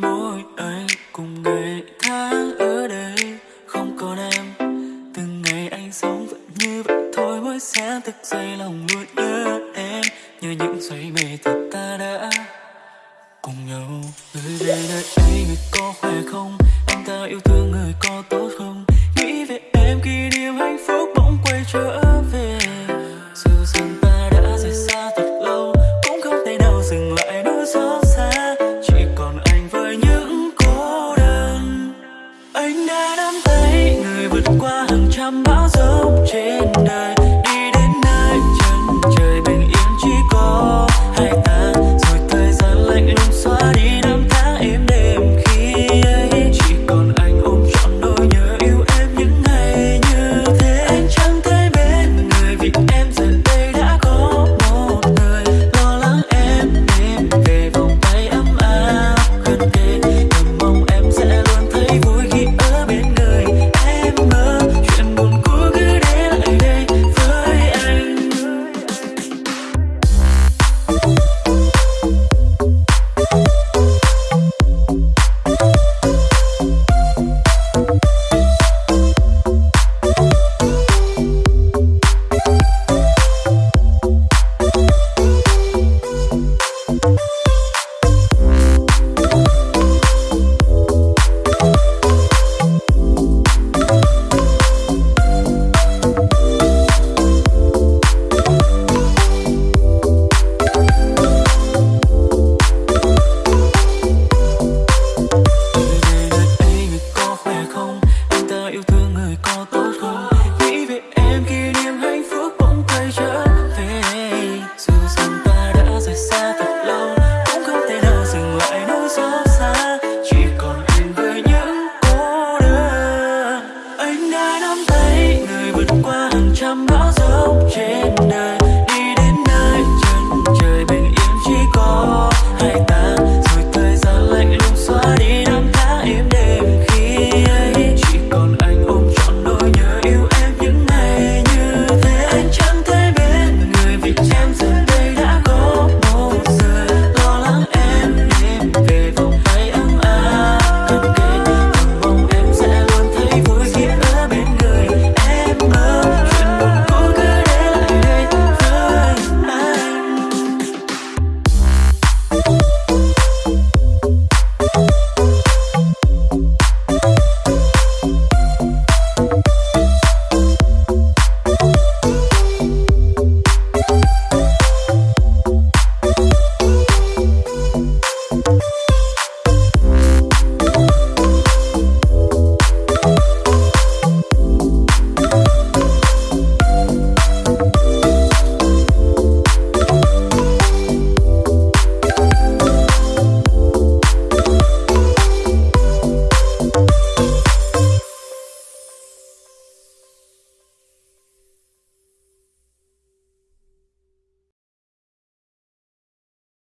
mỗi anh cùng ngày tháng ở đây. Không còn em, từng ngày anh sống vẫn như vậy thôi. Mỗi sáng thức dậy lòng luôn nhớ em, như những giây mê thật ta đã cùng nhau. Người về nơi ấy người có khỏe không? Anh ta yêu thương người có tốt không? sao dấu trên đời